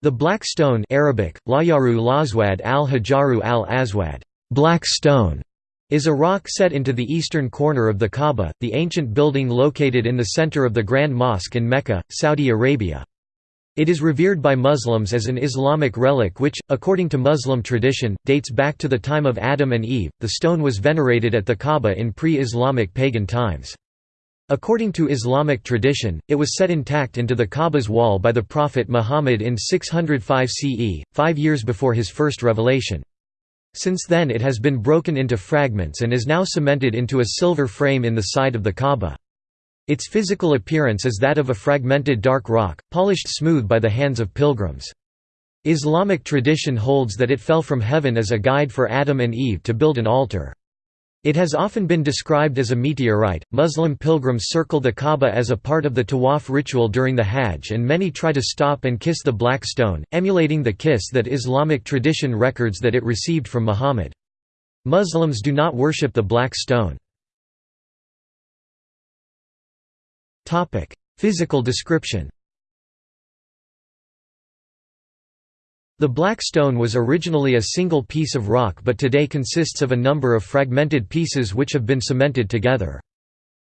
The Black Stone Arabic, Layaru Lazwad al-Hajaru al-Aswad Black Stone", is a rock set into the eastern corner of the Kaaba, the ancient building located in the center of the Grand Mosque in Mecca, Saudi Arabia. It is revered by Muslims as an Islamic relic which, according to Muslim tradition, dates back to the time of Adam and Eve. The stone was venerated at the Kaaba in pre-Islamic pagan times. According to Islamic tradition, it was set intact into the Kaaba's wall by the Prophet Muhammad in 605 CE, five years before his first revelation. Since then it has been broken into fragments and is now cemented into a silver frame in the side of the Kaaba. Its physical appearance is that of a fragmented dark rock, polished smooth by the hands of pilgrims. Islamic tradition holds that it fell from heaven as a guide for Adam and Eve to build an altar. It has often been described as a meteorite. Muslim pilgrims circle the Kaaba as a part of the tawaf ritual during the Hajj, and many try to stop and kiss the black stone, emulating the kiss that Islamic tradition records that it received from Muhammad. Muslims do not worship the black stone. Physical description The Black Stone was originally a single piece of rock but today consists of a number of fragmented pieces which have been cemented together.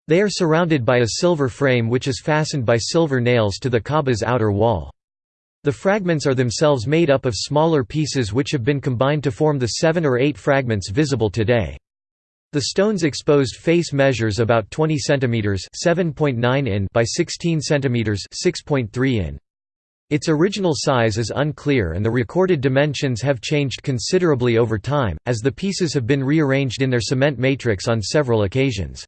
They are surrounded by a silver frame which is fastened by silver nails to the Kaaba's outer wall. The fragments are themselves made up of smaller pieces which have been combined to form the seven or eight fragments visible today. The stone's exposed face measures about 20 cm (7.9 in) by 16 cm (6.3 in). Its original size is unclear and the recorded dimensions have changed considerably over time, as the pieces have been rearranged in their cement matrix on several occasions.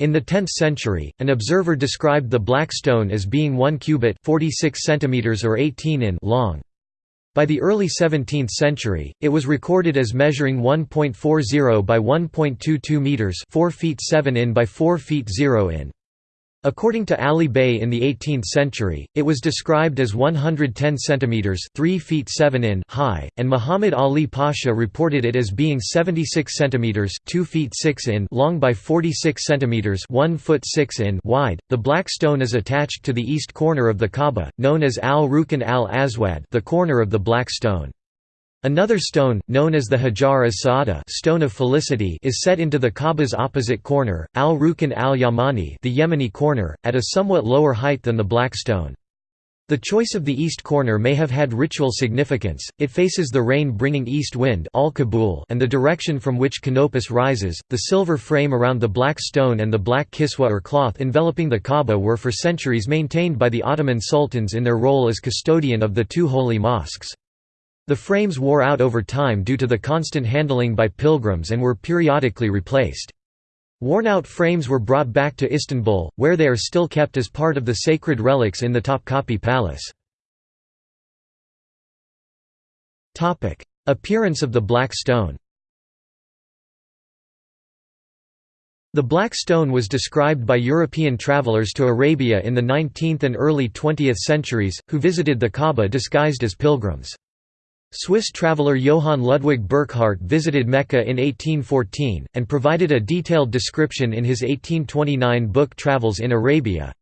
In the 10th century, an observer described the black stone as being 1 cubit 46 centimeters or 18 in long. By the early 17th century, it was recorded as measuring 1.40 by 1.22 meters 4 feet 7 in by 4 feet 0 in. According to Ali Bey in the 18th century, it was described as 110 centimeters (3 feet 7 in) high, and Muhammad Ali Pasha reported it as being 76 centimeters (2 feet 6 in) long by 46 centimeters (1 foot 6 in) wide. The black stone is attached to the east corner of the Kaaba, known as Al-Rukn al-Aswad, the corner of the black stone. Another stone, known as the Hajar as-Sa'ada stone of felicity is set into the Kaaba's opposite corner, al-Rukn al-Yamani the Yemeni corner, at a somewhat lower height than the black stone. The choice of the east corner may have had ritual significance, it faces the rain-bringing east wind and the direction from which Canopus rises. The silver frame around the black stone and the black kiswa or cloth enveloping the Kaaba were for centuries maintained by the Ottoman sultans in their role as custodian of the two holy mosques. The frames wore out over time due to the constant handling by pilgrims and were periodically replaced. Worn-out frames were brought back to Istanbul, where they are still kept as part of the sacred relics in the Topkapi Palace. Appearance of the Black Stone The Black Stone was described by European travelers to Arabia in the 19th and early 20th centuries, who visited the Kaaba disguised as pilgrims. Swiss traveller Johann Ludwig Burckhardt visited Mecca in 1814, and provided a detailed description in his 1829 book Travels in Arabia.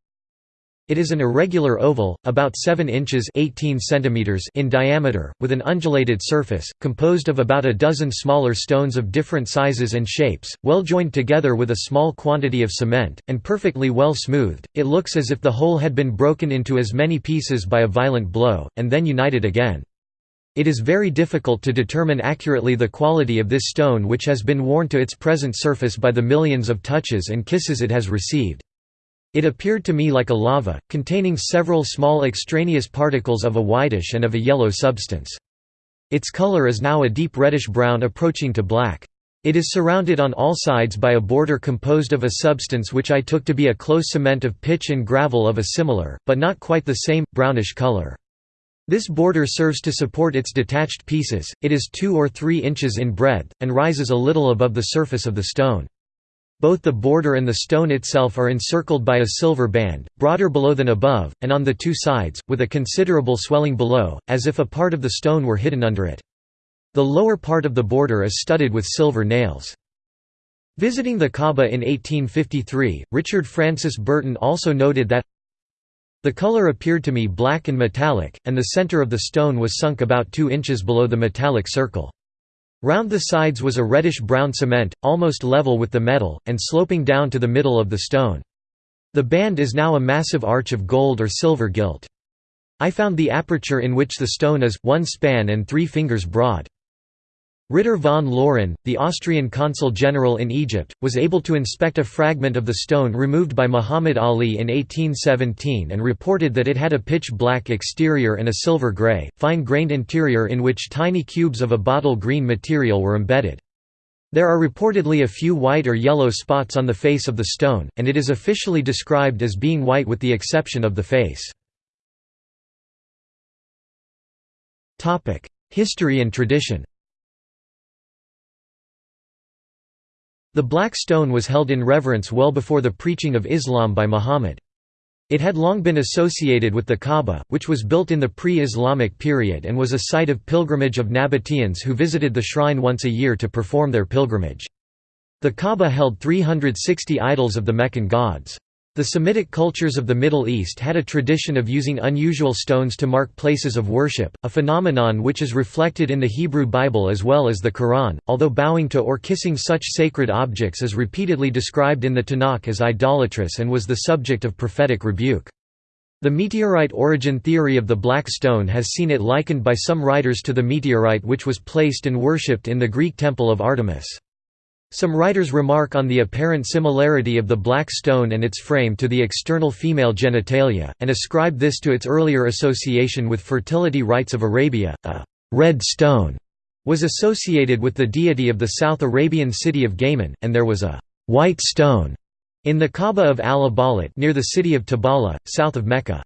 It is an irregular oval, about 7 inches 18 centimeters in diameter, with an undulated surface, composed of about a dozen smaller stones of different sizes and shapes, well joined together with a small quantity of cement, and perfectly well smoothed. It looks as if the whole had been broken into as many pieces by a violent blow, and then united again. It is very difficult to determine accurately the quality of this stone which has been worn to its present surface by the millions of touches and kisses it has received. It appeared to me like a lava, containing several small extraneous particles of a whitish and of a yellow substance. Its color is now a deep reddish-brown approaching to black. It is surrounded on all sides by a border composed of a substance which I took to be a close cement of pitch and gravel of a similar, but not quite the same, brownish color. This border serves to support its detached pieces, it is 2 or 3 inches in breadth, and rises a little above the surface of the stone. Both the border and the stone itself are encircled by a silver band, broader below than above, and on the two sides, with a considerable swelling below, as if a part of the stone were hidden under it. The lower part of the border is studded with silver nails. Visiting the Kaaba in 1853, Richard Francis Burton also noted that The color appeared to me black and metallic, and the center of the stone was sunk about 2 inches below the metallic circle. Round the sides was a reddish-brown cement, almost level with the metal, and sloping down to the middle of the stone. The band is now a massive arch of gold or silver gilt. I found the aperture in which the stone is, one span and three fingers broad. Ritter von Laurin, the Austrian consul general in Egypt, was able to inspect a fragment of the stone removed by Muhammad Ali in 1817 and reported that it had a pitch-black exterior and a silver-grey, fine-grained interior in which tiny cubes of a bottle green material were embedded. There are reportedly a few white or yellow spots on the face of the stone, and it is officially described as being white with the exception of the face. History and tradition The Black Stone was held in reverence well before the preaching of Islam by Muhammad. It had long been associated with the Kaaba, which was built in the pre-Islamic period and was a site of pilgrimage of Nabateans who visited the shrine once a year to perform their pilgrimage. The Kaaba held 360 idols of the Meccan gods. The Semitic cultures of the Middle East had a tradition of using unusual stones to mark places of worship, a phenomenon which is reflected in the Hebrew Bible as well as the Quran, although bowing to or kissing such sacred objects is repeatedly described in the Tanakh as idolatrous and was the subject of prophetic rebuke. The meteorite origin theory of the black stone has seen it likened by some writers to the meteorite which was placed and worshipped in the Greek temple of Artemis. Some writers remark on the apparent similarity of the black stone and its frame to the external female genitalia, and ascribe this to its earlier association with fertility rites of Arabia. A red stone was associated with the deity of the South Arabian city of Ghaiman, and there was a white stone in the Kaaba of al-Abalat near the city of Tabala, south of Mecca.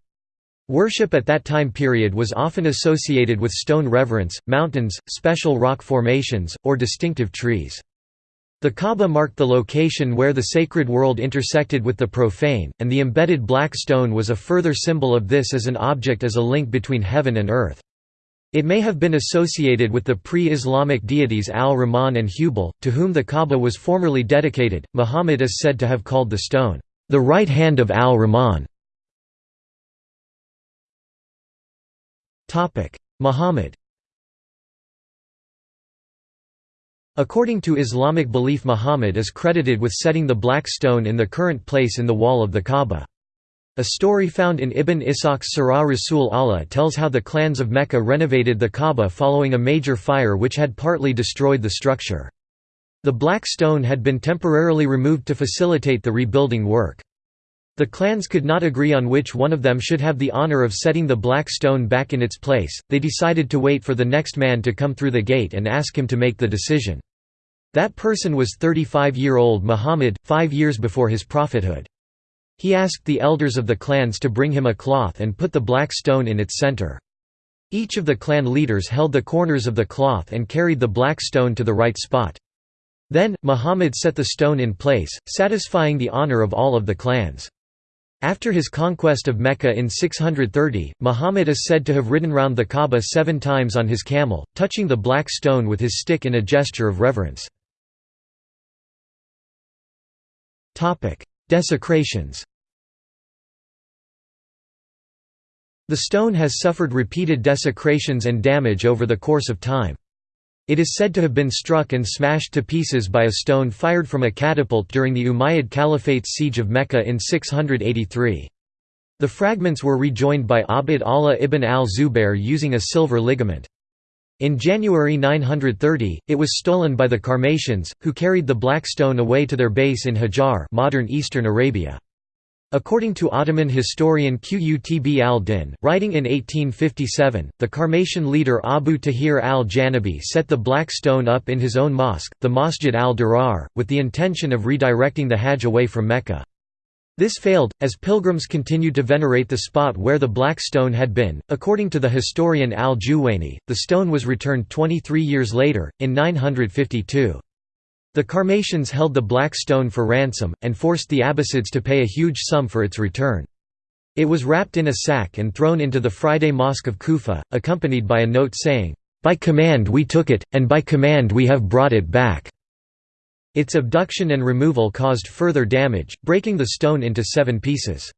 Worship at that time period was often associated with stone reverence, mountains, special rock formations, or distinctive trees. The Kaaba marked the location where the sacred world intersected with the profane, and the embedded black stone was a further symbol of this as an object as a link between heaven and earth. It may have been associated with the pre-Islamic deities Al-Rahman and Hubal, to whom the Kaaba was formerly dedicated. Muhammad is said to have called the stone, "...the right hand of Al-Rahman". Muhammad According to Islamic belief Muhammad is credited with setting the black stone in the current place in the wall of the Kaaba. A story found in Ibn Ishaq's Sirah Rasul Allah tells how the clans of Mecca renovated the Kaaba following a major fire which had partly destroyed the structure. The black stone had been temporarily removed to facilitate the rebuilding work. The clans could not agree on which one of them should have the honor of setting the black stone back in its place, they decided to wait for the next man to come through the gate and ask him to make the decision. That person was 35-year-old Muhammad, five years before his prophethood. He asked the elders of the clans to bring him a cloth and put the black stone in its center. Each of the clan leaders held the corners of the cloth and carried the black stone to the right spot. Then, Muhammad set the stone in place, satisfying the honor of all of the clans. After his conquest of Mecca in 630, Muhammad is said to have ridden round the Kaaba seven times on his camel, touching the black stone with his stick in a gesture of reverence. Desecrations The stone has suffered repeated desecrations and damage over the course of time. It is said to have been struck and smashed to pieces by a stone fired from a catapult during the Umayyad Caliphate's siege of Mecca in 683. The fragments were rejoined by Abd Allah ibn al-Zubair using a silver ligament. In January 930, it was stolen by the Karmatians, who carried the black stone away to their base in Hajar modern eastern Arabia. According to Ottoman historian Qutb al-Din, writing in 1857, the Karmatian leader Abu Tahir al-Janabi set the black stone up in his own mosque, the Masjid al-Dirar, with the intention of redirecting the Hajj away from Mecca. This failed, as pilgrims continued to venerate the spot where the black stone had been. According to the historian al Juwayni, the stone was returned 23 years later, in 952. The Karmatians held the black stone for ransom, and forced the Abbasids to pay a huge sum for its return. It was wrapped in a sack and thrown into the Friday Mosque of Kufa, accompanied by a note saying, "'By command we took it, and by command we have brought it back'". Its abduction and removal caused further damage, breaking the stone into seven pieces.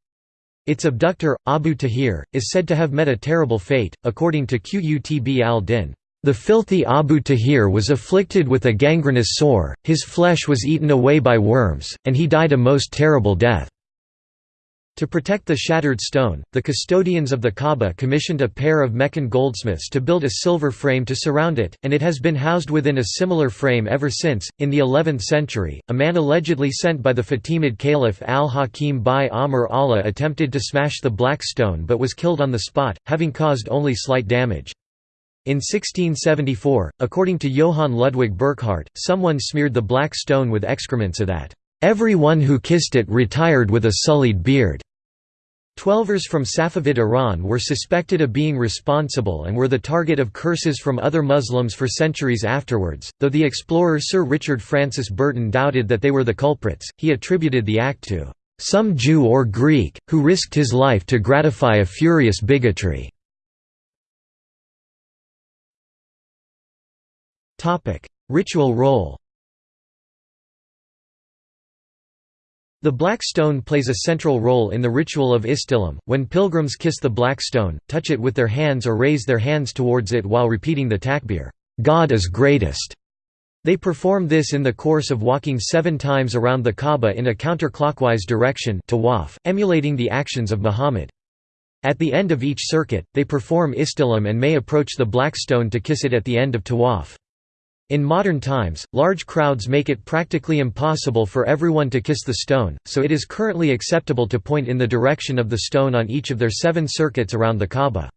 Its abductor, Abu Tahir, is said to have met a terrible fate, according to Qutb al-Din. The filthy Abu Tahir was afflicted with a gangrenous sore, his flesh was eaten away by worms, and he died a most terrible death. To protect the shattered stone, the custodians of the Kaaba commissioned a pair of Meccan goldsmiths to build a silver frame to surround it, and it has been housed within a similar frame ever since. In the 11th century, a man allegedly sent by the Fatimid Caliph al-Hakim bi-Amr Allah attempted to smash the black stone but was killed on the spot, having caused only slight damage. In 1674, according to Johann Ludwig Burckhardt, someone smeared the black stone with excrement so that, "...every one who kissed it retired with a sullied beard." Twelvers from Safavid Iran were suspected of being responsible and were the target of curses from other Muslims for centuries afterwards, though the explorer Sir Richard Francis Burton doubted that they were the culprits, he attributed the act to "...some Jew or Greek, who risked his life to gratify a furious bigotry." Ritual role The black stone plays a central role in the ritual of Istilam, when pilgrims kiss the black stone, touch it with their hands or raise their hands towards it while repeating the takbir, God is greatest. They perform this in the course of walking seven times around the Kaaba in a counterclockwise direction tawaf, emulating the actions of Muhammad. At the end of each circuit, they perform Istilam and may approach the black stone to kiss it at the end of tawaf. In modern times, large crowds make it practically impossible for everyone to kiss the stone, so it is currently acceptable to point in the direction of the stone on each of their seven circuits around the Kaaba.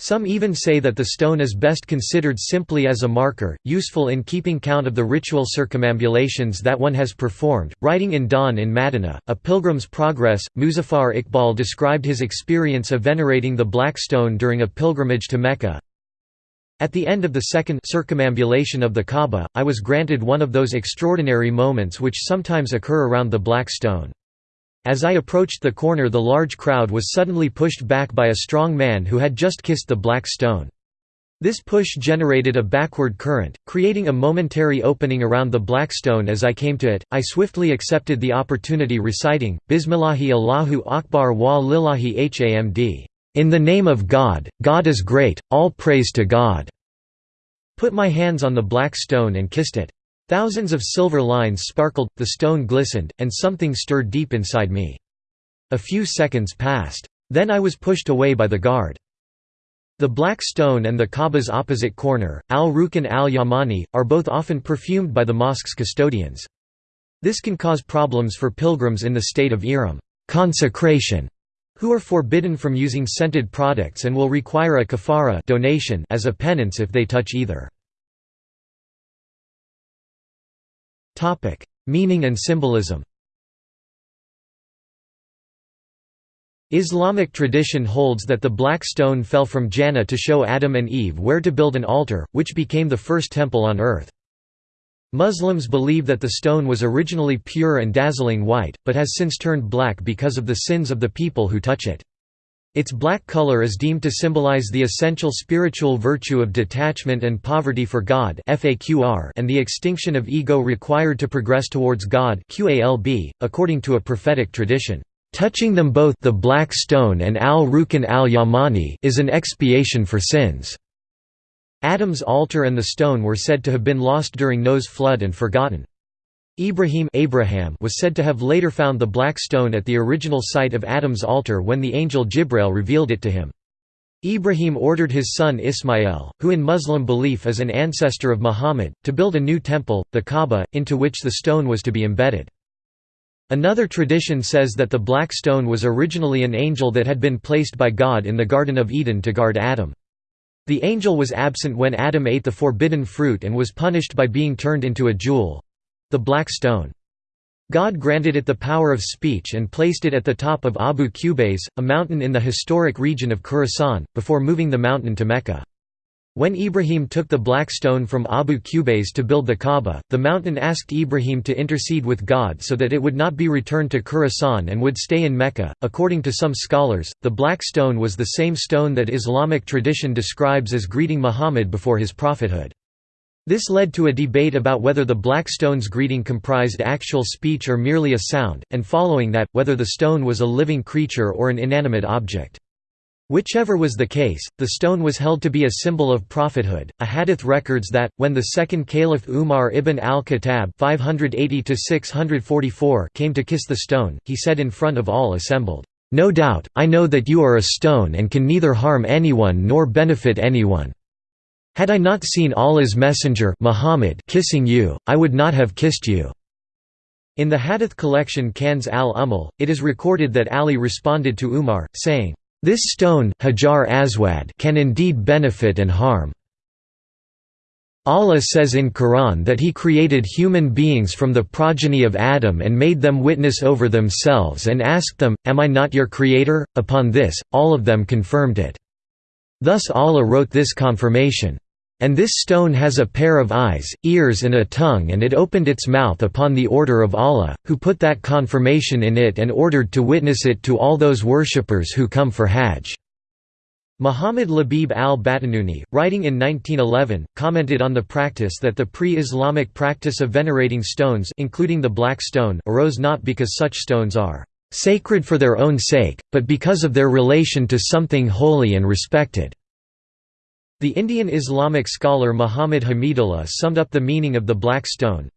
Some even say that the stone is best considered simply as a marker, useful in keeping count of the ritual circumambulations that one has performed. Writing in Dawn in Madina, A Pilgrim's Progress, Muzaffar Iqbal described his experience of venerating the black stone during a pilgrimage to Mecca. At the end of the second circumambulation of the Kaaba, I was granted one of those extraordinary moments which sometimes occur around the Black Stone. As I approached the corner the large crowd was suddenly pushed back by a strong man who had just kissed the Black Stone. This push generated a backward current, creating a momentary opening around the black stone as I came to it. I swiftly accepted the opportunity reciting, Bismillahi Allahu Akbar wa lillahi hamd. In the name of God, God is great, all praise to God." Put my hands on the black stone and kissed it. Thousands of silver lines sparkled, the stone glistened, and something stirred deep inside me. A few seconds passed. Then I was pushed away by the guard. The Black Stone and the Kaaba's opposite corner, al-Rukn al-Yamani, are both often perfumed by the mosque's custodians. This can cause problems for pilgrims in the state of ihram consecration", who are forbidden from using scented products and will require a kafara donation as a penance if they touch either. Meaning and symbolism Islamic tradition holds that the black stone fell from Jannah to show Adam and Eve where to build an altar, which became the first temple on earth. Muslims believe that the stone was originally pure and dazzling white, but has since turned black because of the sins of the people who touch it. Its black color is deemed to symbolize the essential spiritual virtue of detachment and poverty for God and the extinction of ego required to progress towards God according to a prophetic tradition. Touching them both the black stone and al-Rukn al-Yamani is an expiation for sins. Adam's altar and the stone were said to have been lost during Noah's flood and forgotten. Ibrahim Abraham was said to have later found the black stone at the original site of Adam's altar when the angel Jibreel revealed it to him. Ibrahim ordered his son Ismail, who in Muslim belief is an ancestor of Muhammad, to build a new temple, the Kaaba, into which the stone was to be embedded. Another tradition says that the black stone was originally an angel that had been placed by God in the Garden of Eden to guard Adam. The angel was absent when Adam ate the forbidden fruit and was punished by being turned into a jewel—the black stone. God granted it the power of speech and placed it at the top of Abu Qubais, a mountain in the historic region of Khorasan, before moving the mountain to Mecca. When Ibrahim took the black stone from Abu Qubais to build the Kaaba, the mountain asked Ibrahim to intercede with God so that it would not be returned to Khorasan and would stay in Mecca. According to some scholars, the black stone was the same stone that Islamic tradition describes as greeting Muhammad before his prophethood. This led to a debate about whether the black stone's greeting comprised actual speech or merely a sound, and following that, whether the stone was a living creature or an inanimate object. Whichever was the case, the stone was held to be a symbol of prophethood. A hadith records that, when the second caliph Umar ibn al-Khattab came to kiss the stone, he said in front of all assembled, "'No doubt, I know that you are a stone and can neither harm anyone nor benefit anyone. Had I not seen Allah's messenger Muhammad kissing you, I would not have kissed you.' In the hadith collection Kanz al-Ummal, it is recorded that Ali responded to Umar, saying, this stone Hajar Aswad can indeed benefit and harm. Allah says in Quran that He created human beings from the progeny of Adam and made them witness over themselves and asked them, Am I not your creator? Upon this, all of them confirmed it. Thus Allah wrote this confirmation. And this stone has a pair of eyes, ears and a tongue and it opened its mouth upon the order of Allah, who put that confirmation in it and ordered to witness it to all those worshippers who come for Hajj." Muhammad Labib al-Batanuni, writing in 1911, commented on the practice that the pre-Islamic practice of venerating stones including the black stone arose not because such stones are "...sacred for their own sake, but because of their relation to something holy and respected." The Indian Islamic scholar Muhammad Hamidullah summed up the meaning of the black stone.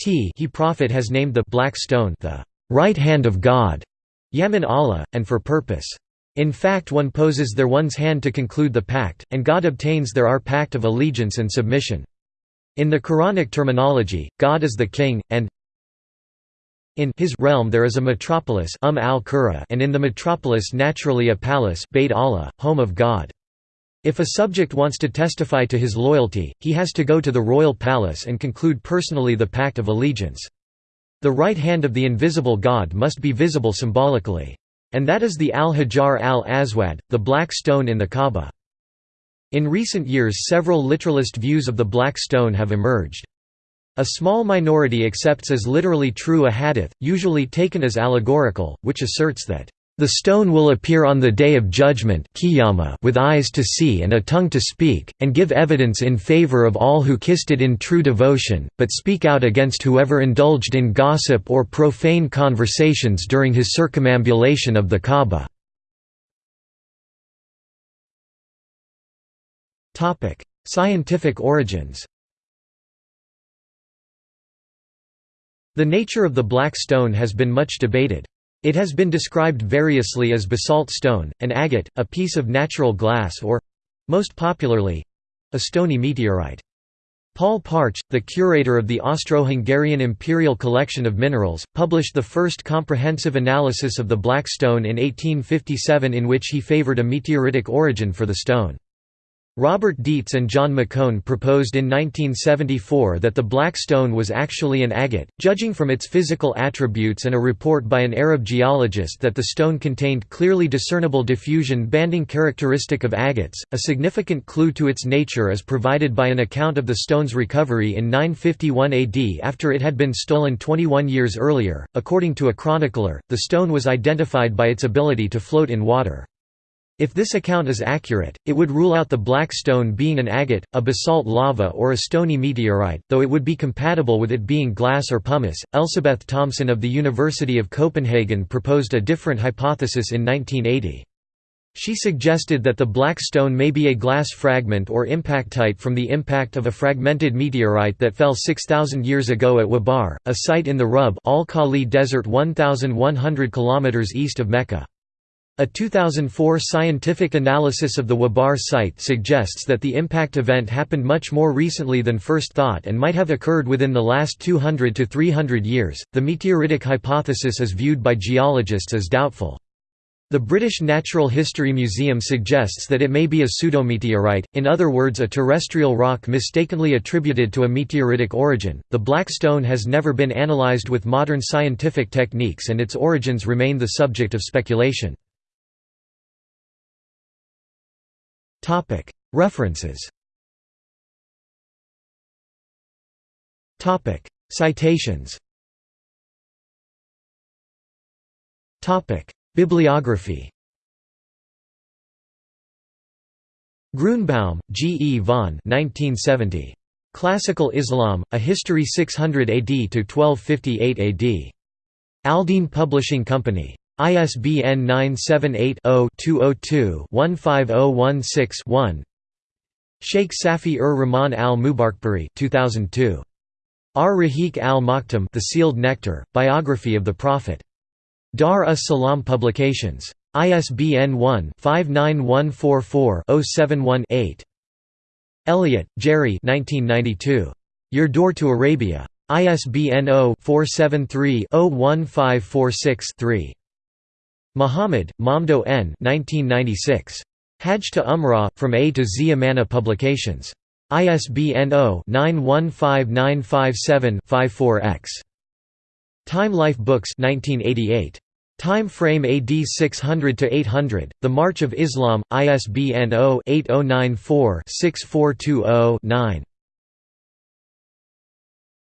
T he Prophet has named the black stone the right hand of God, Yamin Allah, and for purpose. In fact one poses their one's hand to conclude the pact, and God obtains their our pact of allegiance and submission. In the Quranic terminology, God is the king, and in his realm there is a metropolis um al and in the metropolis naturally a palace Bayt Allah, home of God. If a subject wants to testify to his loyalty, he has to go to the royal palace and conclude personally the pact of allegiance. The right hand of the invisible God must be visible symbolically. And that is the al-Hajar al-Aswad, the black stone in the Kaaba. In recent years several literalist views of the black stone have emerged. A small minority accepts as literally true a hadith, usually taken as allegorical, which asserts that the stone will appear on the day of judgment with eyes to see and a tongue to speak, and give evidence in favor of all who kissed it in true devotion, but speak out against whoever indulged in gossip or profane conversations during his circumambulation of the Kaaba. Scientific origins The nature of the black stone has been much debated. It has been described variously as basalt stone, an agate, a piece of natural glass or—most popularly—a stony meteorite. Paul Partsch, the curator of the Austro-Hungarian Imperial Collection of Minerals, published the first comprehensive analysis of the black stone in 1857 in which he favored a meteoritic origin for the stone. Robert Dietz and John McHone proposed in 1974 that the black stone was actually an agate, judging from its physical attributes and a report by an Arab geologist that the stone contained clearly discernible diffusion banding characteristic of agates. A significant clue to its nature is provided by an account of the stone's recovery in 951 AD after it had been stolen 21 years earlier. According to a chronicler, the stone was identified by its ability to float in water. If this account is accurate, it would rule out the black stone being an agate, a basalt lava or a stony meteorite, though it would be compatible with it being glass or pumice. Elsebeth Thomsen of the University of Copenhagen proposed a different hypothesis in 1980. She suggested that the black stone may be a glass fragment or impactite from the impact of a fragmented meteorite that fell 6,000 years ago at Wabar, a site in the Rub al-Khali Desert 1,100 km east of Mecca. A 2004 scientific analysis of the Wabar site suggests that the impact event happened much more recently than first thought and might have occurred within the last 200 to 300 years. The meteoritic hypothesis is viewed by geologists as doubtful. The British Natural History Museum suggests that it may be a pseudometeorite, in other words, a terrestrial rock mistakenly attributed to a meteoritic origin. The black stone has never been analysed with modern scientific techniques and its origins remain the subject of speculation. References Citations Bibliography Grunebaum, G. E. von 1970. Classical Islam, A History 600 AD to 1258 AD. Aldine Publishing Company. ISBN 978-0-202-15016-1 Sheikh Safi ur Rahman al Mubarakpuri 2002. Ar Rahiq al Maktum The Sealed Nectar, Biography of the Prophet. Dar us Salam Publications. ISBN 1-59144-071-8. Elliott, Jerry Your Door to Arabia. ISBN 0-473-01546-3. Muhammad, Mamdouh N. 1996. Hajj to Umrah, From A to Z Amana Publications. ISBN 0-915957-54-X. Time Life Books 1988. Time frame AD 600 to 800. The March of Islam. ISBN 0-8094-6420-9.